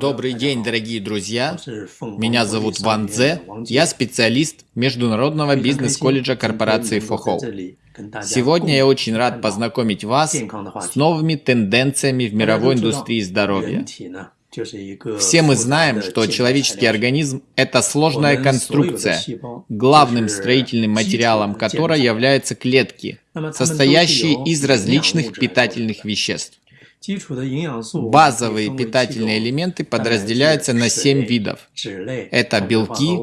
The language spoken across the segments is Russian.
Добрый день, дорогие друзья. Меня зовут Ван Дзе. Я специалист Международного бизнес-колледжа корпорации Фохоу. Сегодня я очень рад познакомить вас с новыми тенденциями в мировой индустрии здоровья. Все мы знаем, что человеческий организм – это сложная конструкция, главным строительным материалом которой являются клетки, состоящие из различных питательных веществ. Базовые питательные элементы подразделяются на 7 видов. Это белки,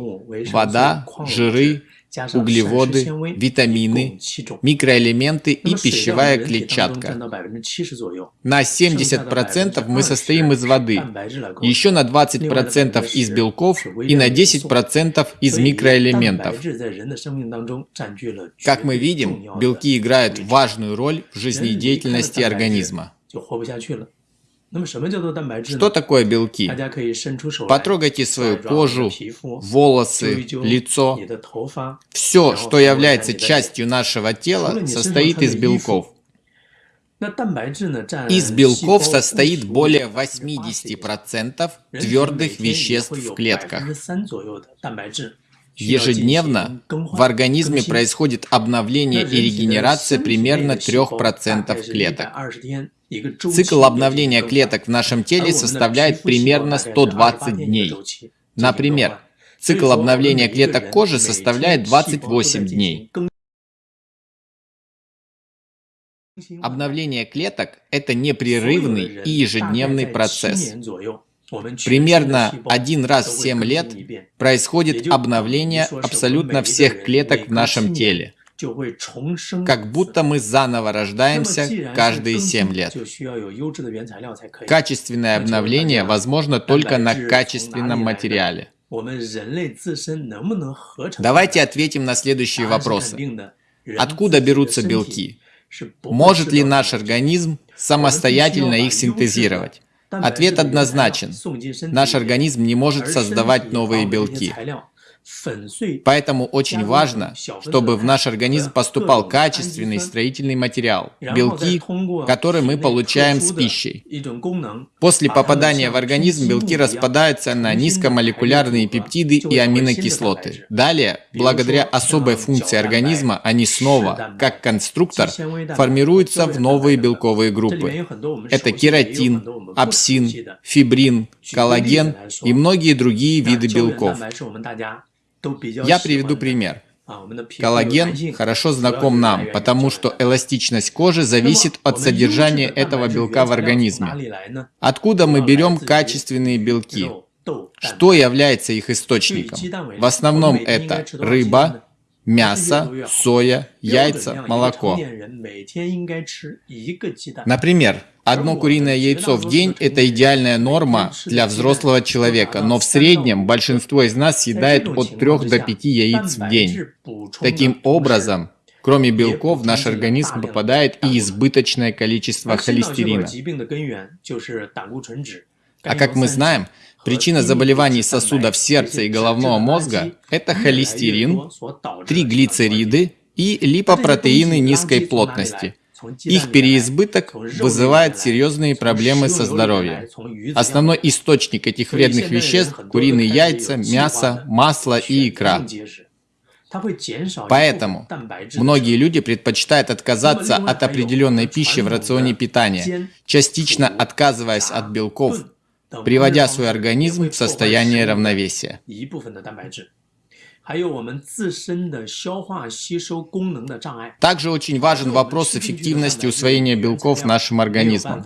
вода, жиры, углеводы, витамины, микроэлементы и пищевая клетчатка. На 70% мы состоим из воды, еще на 20% из белков и на 10% из микроэлементов. Как мы видим, белки играют важную роль в жизнедеятельности организма. Что такое белки? Потрогайте свою кожу, волосы, лицо. Все, что является частью нашего тела, состоит из белков. Из белков состоит более 80% твердых веществ в клетках. Ежедневно в организме происходит обновление и регенерация примерно 3% клеток. Цикл обновления клеток в нашем теле составляет примерно 120 дней. Например, цикл обновления клеток кожи составляет 28 дней. Обновление клеток – это непрерывный и ежедневный процесс. Примерно один раз в 7 лет происходит обновление абсолютно всех клеток в нашем теле. Как будто мы заново рождаемся каждые 7 лет. Качественное обновление возможно только на качественном материале. Давайте ответим на следующие вопросы. Откуда берутся белки? Может ли наш организм самостоятельно их синтезировать? Ответ однозначен. Наш организм не может создавать новые белки. Поэтому очень важно, чтобы в наш организм поступал качественный строительный материал, белки, которые мы получаем с пищей. После попадания в организм белки распадаются на низкомолекулярные пептиды и аминокислоты. Далее, благодаря особой функции организма, они снова, как конструктор, формируются в новые белковые группы. Это кератин, апсин, фибрин, коллаген и многие другие виды белков. Я приведу пример. Коллаген хорошо знаком нам, потому что эластичность кожи зависит от содержания этого белка в организме. Откуда мы берем качественные белки? Что является их источником? В основном это рыба, мясо, соя, яйца, молоко. Например, одно куриное яйцо в день – это идеальная норма для взрослого человека, но в среднем большинство из нас съедает от 3 до 5 яиц в день. Таким образом, Кроме белков, в наш организм попадает и избыточное количество холестерина. А как мы знаем, Причина заболеваний сосудов сердца и головного мозга – это холестерин, триглицериды и липопротеины низкой плотности. Их переизбыток вызывает серьезные проблемы со здоровьем. Основной источник этих вредных веществ – куриные яйца, мясо, масло и икра. Поэтому многие люди предпочитают отказаться от определенной пищи в рационе питания, частично отказываясь от белков, приводя свой организм в состояние равновесия. Также очень важен вопрос эффективности усвоения белков нашим организмом.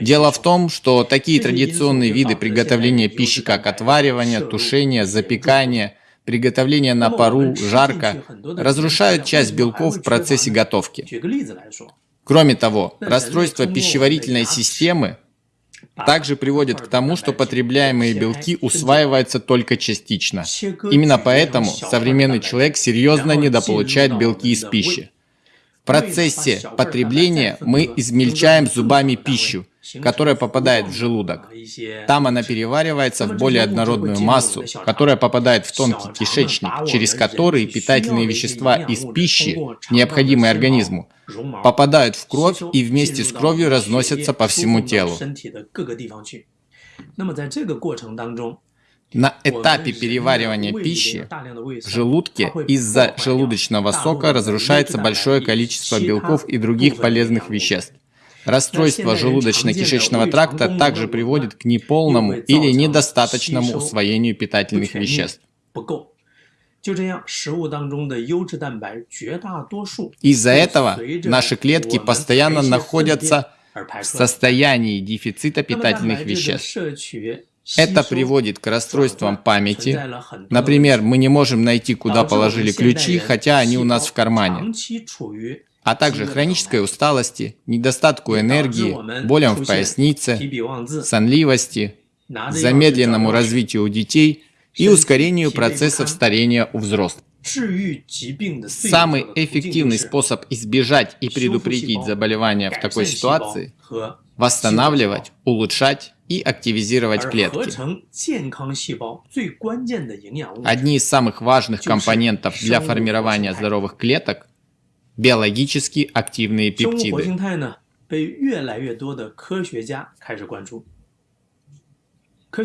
Дело в том, что такие традиционные виды приготовления пищи, как отваривание, тушение, запекание, приготовление на пару, жарко, разрушают часть белков в процессе готовки. Кроме того, расстройство пищеварительной системы также приводит к тому, что потребляемые белки усваиваются только частично. Именно поэтому современный человек серьезно недополучает белки из пищи. В процессе потребления мы измельчаем зубами пищу, которая попадает в желудок. Там она переваривается в более однородную массу, которая попадает в тонкий кишечник, через который питательные вещества из пищи, необходимые организму, попадают в кровь и вместе с кровью разносятся по всему телу. На этапе переваривания пищи в желудке из-за желудочного сока разрушается большое количество белков и других полезных веществ. Расстройство желудочно-кишечного тракта также приводит к неполному или недостаточному усвоению питательных веществ. Из-за этого наши клетки постоянно находятся в состоянии дефицита питательных веществ. Это приводит к расстройствам памяти. Например, мы не можем найти, куда положили ключи, хотя они у нас в кармане. А также хронической усталости, недостатку энергии, болям в пояснице, сонливости, замедленному развитию у детей и ускорению процессов старения у взрослых. Самый эффективный способ избежать и предупредить заболевания в такой ситуации – восстанавливать, улучшать и активизировать клетки. Одни из самых важных компонентов для формирования здоровых клеток – биологически активные пептиды.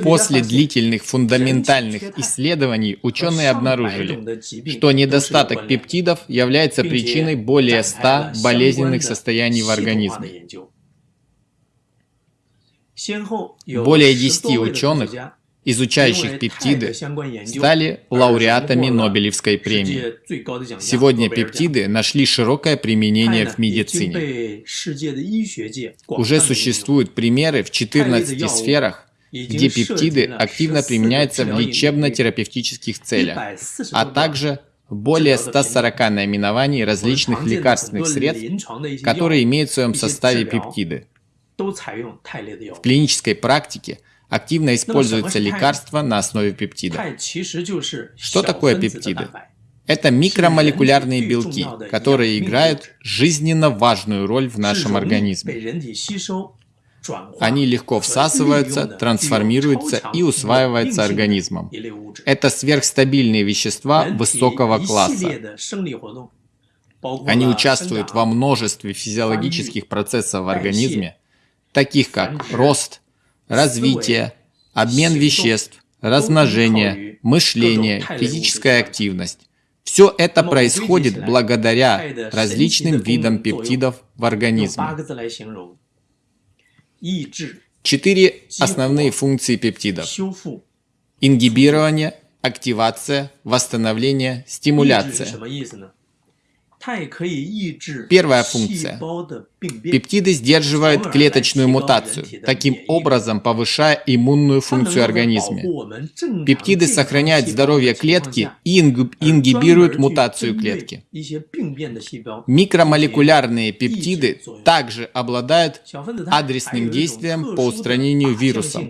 После длительных фундаментальных исследований ученые обнаружили, что недостаток пептидов является причиной более 100 болезненных состояний в организме. Более 10 ученых, изучающих пептиды, стали лауреатами Нобелевской премии. Сегодня пептиды нашли широкое применение в медицине. Уже существуют примеры в 14 сферах, где пептиды активно применяются в лечебно-терапевтических целях, а также более 140 наименований различных лекарственных средств, которые имеют в своем составе пептиды. В клинической практике активно используются лекарства на основе пептидов. Что такое пептиды? Это микромолекулярные белки, которые играют жизненно важную роль в нашем организме. Они легко всасываются, трансформируются и усваиваются организмом. Это сверхстабильные вещества высокого класса. Они участвуют во множестве физиологических процессов в организме, таких как рост, развитие, обмен веществ, размножение, мышление, физическая активность. Все это происходит благодаря различным видам пептидов в организме. Четыре основные функции пептидов. Ингибирование, активация, восстановление, стимуляция. Первая функция. Пептиды сдерживают клеточную мутацию, таким образом повышая иммунную функцию организма. Пептиды сохраняют здоровье клетки и ингибируют мутацию клетки. Микромолекулярные пептиды также обладают адресным действием по устранению вирусов,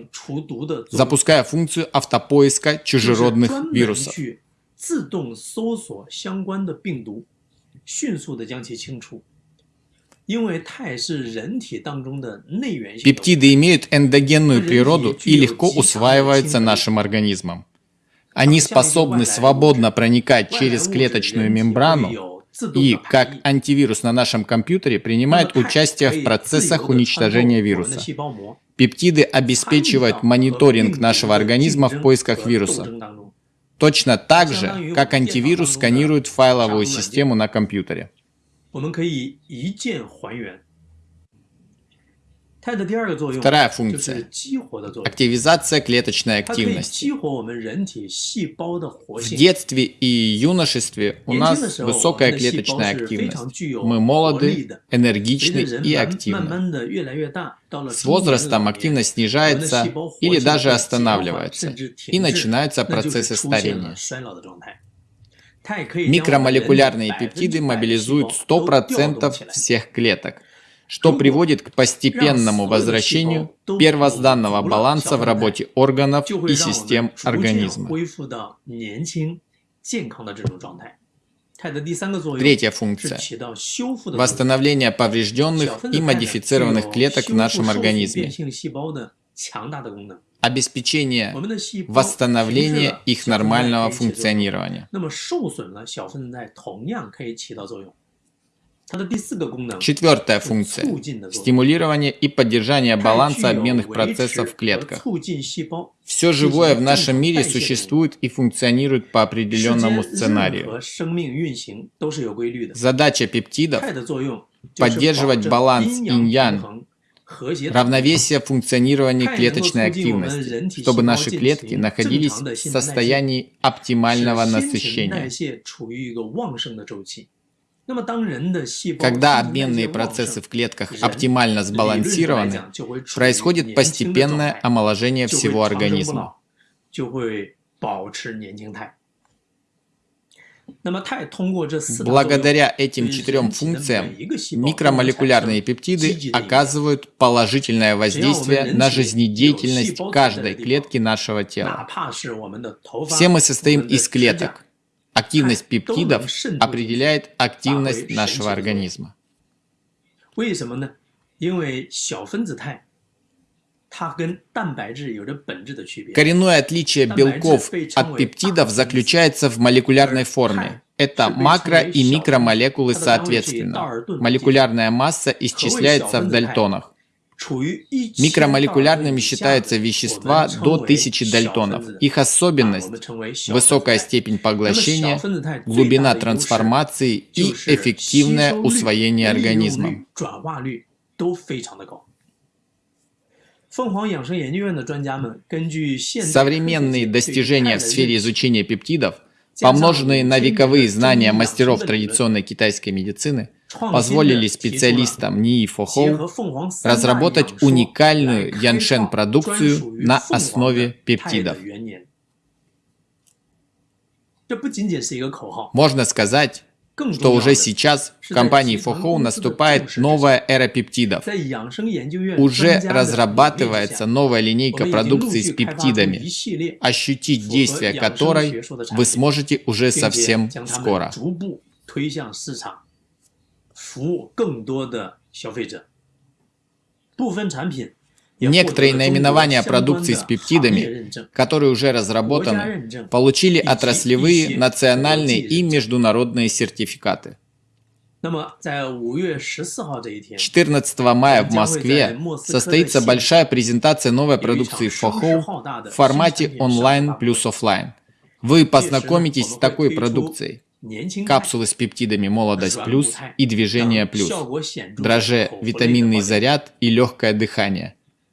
запуская функцию автопоиска чужеродных вирусов. 迅速的将其清除。Пептиды имеют эндогенную природу и легко усваиваются нашим организмом. Они способны свободно проникать через клеточную мембрану и, как антивирус на нашем компьютере, принимают участие в процессах уничтожения вируса. Пептиды обеспечивают мониторинг нашего организма в поисках вируса. Точно так же, как антивирус сканирует файловую систему на компьютере. Вторая функция – активизация клеточной активности. В детстве и юношестве у нас высокая клеточная активность. Мы молоды, энергичны и активны. С возрастом активность снижается или даже останавливается, и начинаются процессы старения. Микромолекулярные пептиды мобилизуют 100% всех клеток что приводит к постепенному возвращению первозданного баланса в работе органов и систем организма. Третья функция – восстановление поврежденных и модифицированных клеток в нашем организме. Обеспечение восстановления их нормального функционирования. Четвертая функция – стимулирование и поддержание баланса обменных процессов в клетках. Все живое в нашем мире существует и функционирует по определенному сценарию. Задача пептидов – поддерживать баланс инь-ян, равновесие функционирования клеточной активности, чтобы наши клетки находились в состоянии оптимального насыщения. Когда обменные процессы в клетках оптимально сбалансированы, происходит постепенное омоложение всего организма. Благодаря этим четырем функциям микромолекулярные пептиды оказывают положительное воздействие на жизнедеятельность каждой клетки нашего тела. Все мы состоим из клеток, Активность пептидов определяет активность нашего организма. Коренное отличие белков от пептидов заключается в молекулярной форме. Это макро- и микромолекулы соответственно. Молекулярная масса исчисляется в дальтонах. Микромолекулярными считаются вещества до 1000 дальтонов. Их особенность – высокая степень поглощения, глубина трансформации и эффективное усвоение организмом. Современные достижения в сфере изучения пептидов, помноженные на вековые знания мастеров традиционной китайской медицины – позволили специалистам НИИ Фохоу разработать уникальную яншен-продукцию на основе пептидов. Можно сказать, что уже сейчас в компании Фохоу наступает новая эра пептидов. Уже разрабатывается новая линейка продукции с пептидами, ощутить действие которой вы сможете уже совсем скоро. Некоторые наименования продукции с пептидами, которые уже разработаны, получили отраслевые, национальные и международные сертификаты. 14 мая в Москве состоится большая презентация новой продукции Фохоу в формате онлайн плюс офлайн. Вы познакомитесь с такой продукцией. Капсулы с пептидами «Молодость плюс» и «Движение плюс», дроже «Витаминный заряд» и «Легкое дыхание»,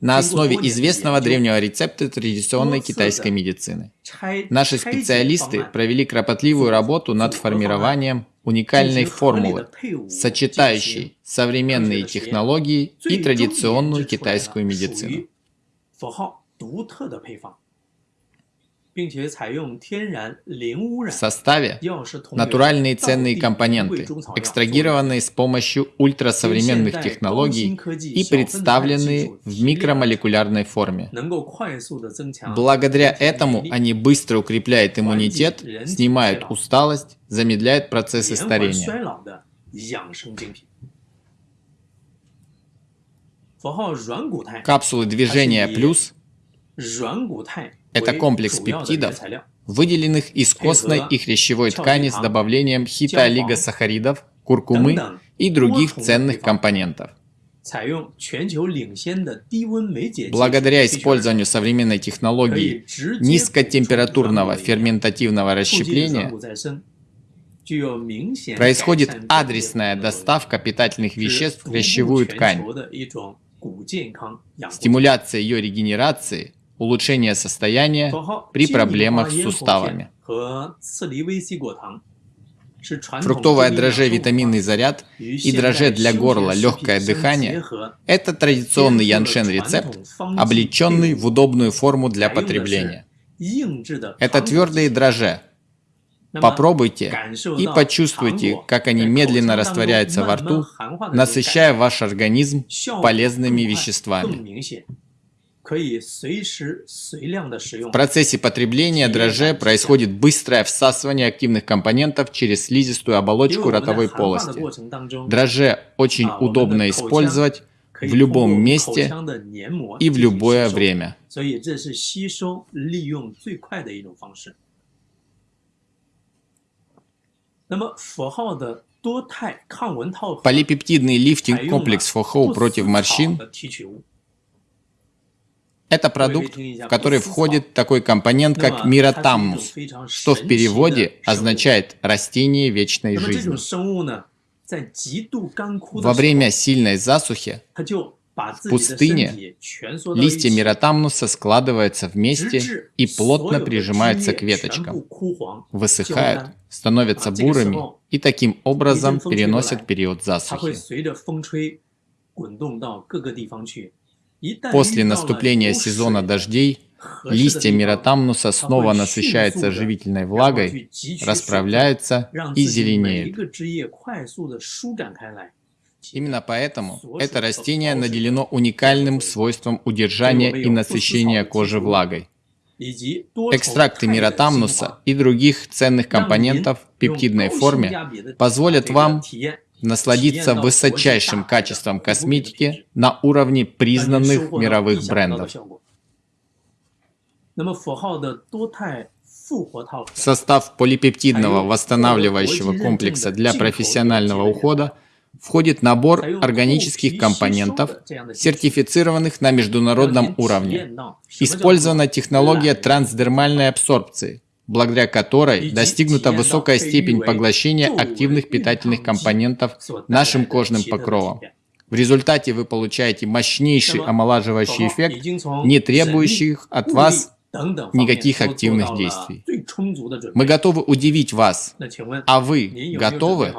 на основе известного древнего рецепта традиционной китайской медицины. Наши специалисты провели кропотливую работу над формированием уникальной формулы, сочетающей современные технологии и традиционную китайскую медицину. В составе натуральные ценные компоненты, экстрагированные с помощью ультрасовременных технологий и представленные в микромолекулярной форме. Благодаря этому они быстро укрепляют иммунитет, снимают усталость, замедляют процессы старения. Капсулы движения плюс это комплекс пептидов, выделенных из костной и хрящевой ткани с добавлением хитоолигосахаридов, куркумы и других ценных компонентов. Благодаря использованию современной технологии низкотемпературного ферментативного расщепления происходит адресная доставка питательных веществ в хрящевую ткань, стимуляция ее регенерации – улучшение состояния при проблемах с суставами. Фруктовое дрожжи витаминный заряд и дрожжи для горла легкое дыхание – это традиционный яншен рецепт, облеченный в удобную форму для потребления. Это твердые дрожжи, Попробуйте и почувствуйте, как они медленно растворяются во рту, насыщая ваш организм полезными веществами. В процессе потребления дрожже происходит быстрое всасывание активных компонентов через слизистую оболочку ротовой полости. Дрожже очень удобно использовать в любом месте и в любое время. Полипептидный лифтинг-комплекс ФОХОУ против морщин это продукт, в который входит такой компонент, как миротамнус, что в переводе означает «растение вечной жизни». Во время сильной засухи в пустыне листья миротамнуса складываются вместе и плотно прижимаются к веточкам, высыхают, становятся бурыми и таким образом переносят период засухи. После наступления сезона дождей листья миротамнуса снова насыщаются живительной влагой, расправляются и зеленеют. Именно поэтому это растение наделено уникальным свойством удержания и насыщения кожи влагой. Экстракты миротамнуса и других ценных компонентов в пептидной форме позволят вам насладиться высочайшим качеством косметики на уровне признанных мировых брендов. состав полипептидного восстанавливающего комплекса для профессионального ухода входит набор органических компонентов, сертифицированных на международном уровне. Использована технология трансдермальной абсорбции, благодаря которой достигнута высокая степень поглощения активных питательных компонентов нашим кожным покровом. В результате вы получаете мощнейший омолаживающий эффект, не требующий от вас никаких активных действий. Мы готовы удивить вас, а вы готовы?